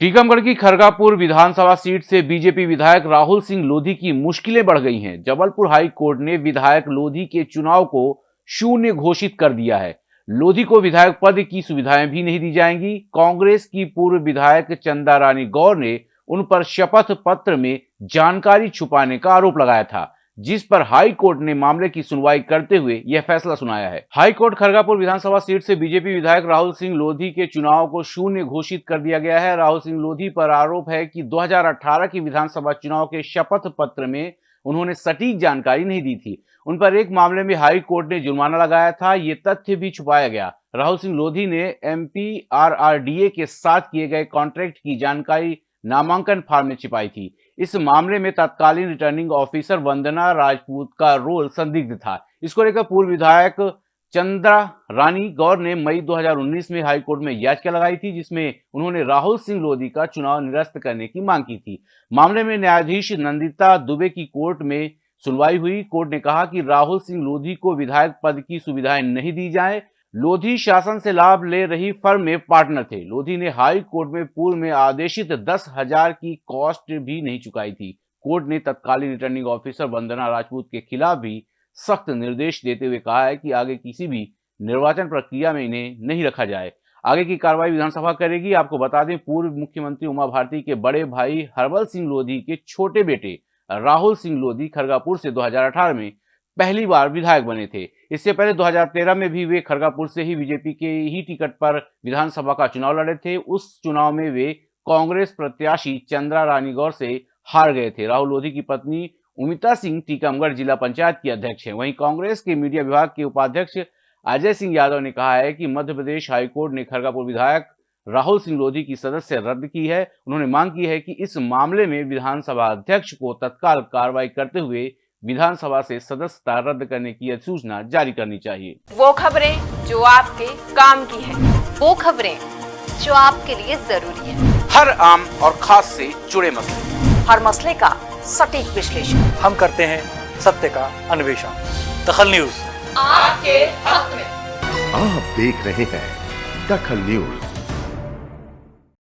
टीकमगढ़ की खरगापुर विधानसभा सीट से बीजेपी विधायक राहुल सिंह लोधी की मुश्किलें बढ़ गई हैं। जबलपुर हाई कोर्ट ने विधायक लोधी के चुनाव को शून्य घोषित कर दिया है। लोधी को विधायक पद की सुविधाएँ भी नहीं दी जाएँगी। कांग्रेस की पूर्व विधायक चंदा रानी गौर ने उन पर शपथ पत्र में जानकारी छुपाने का आरोप लगाया था। जिस पर हाई कोर्ट ने मामले की सुनवाई करते हुए यह फैसला सुनाया है। हाई कोर्ट खरगापुर विधानसभा सीट से बीजेपी विधायक राहुल सिंह लोधी के चुनाव को शून्य घोषित कर दिया गया है। राहुल सिंह लोधी पर आरोप है कि 2018 की विधानसभा चुनाव के शपथ पत्र में उन्होंने सटीक जानकारी नहीं दी थी। उन पर एक मामले में हाई कोर्ट ने जुर्माना लगाया था, ये तथ्य भी छुपाया गया। राहुल सिंह लोधी ने एम के साथ किए गए कॉन्ट्रैक्ट की जानकारी नामांकन फार्म में छिपाई थी। इस मामले में तत्कालीन रिटर्निंग ऑफिसर वंदना राजपूत का रोल संदिग्ध था। इसको लेकर पूर्व विधायक चंद्रा रानी गौर ने मई 2019 में हाईकोर्ट में याचिका लगाई थी, जिसमें उन्होंने राहुल सिंह लोधी का चुनाव निरस्त करने की मांग की थी। मामले में न्यायाधीश नंदिता दुबे की कोर्ट में सुनवाई हुई। कोर्ट ने कहा कि राहुल सिंह लोधी को विधायक पद की सुविधाएँ नहीं दी जाए। लोधी शासन से लाभ ले रही फर्म में पार्टनर थे। लोधी ने हाई कोर्ट में पूर्व में आदेशित दस हज़ार की कॉस्ट भी नहीं चुकाई थी। कोर्ट ने तत्कालीन रिटर्निंग ऑफिसर वंदना राजपूत के खिलाफ भी सख्त निर्देश देते हुए कहा है कि आगे किसी भी निर्वाचन प्रक्रिया में इन्हें नहीं रखा जाए। आगे की कार्रवाई विधानसभा करेगी। आपको बता दें, पूर्व मुख्यमंत्री उमा भारती के बड़े भाई हरबल सिंह लोधी के छोटे बेटे राहुल सिंह लोधी खरगापुर से 2018 में पहली बार विधायक बने थे। इससे पहले 2013 में भी वे खरगापुर से ही बीजेपी के ही टिकट पर विधानसभा का चुनाव लड़े थे। उस चुनाव में वे कांग्रेस प्रत्याशी चंद्रा रानी गौर से हार गए थे। राहुल लोधी की पत्नी उमिता सिंह टीकमगढ़ जिला पंचायत की अध्यक्ष है। वहीं कांग्रेस के मीडिया विभाग के उपाध्यक्ष अजय सिंह यादव ने कहा है कि मध्य प्रदेश हाईकोर्ट ने खरगापुर विधायक राहुल सिंह लोधी की सदस्य रद्द की है। उन्होंने मांग की है कि इस मामले में विधानसभा अध्यक्ष को तत्काल कार्रवाई करते हुए विधानसभा से सदस्यता रद्द करने की अधिसूचना जारी करनी चाहिए। वो खबरें जो आपके काम की है। वो खबरें जो आपके लिए ज़रूरी है। हर आम और खास से जुड़े मसले। हर मसले का सटीक विश्लेषण। हम करते हैं सत्य का अन्वेषण। दखल न्यूज़। आपके हक में। आप देख रहे हैं दखल न्यूज़।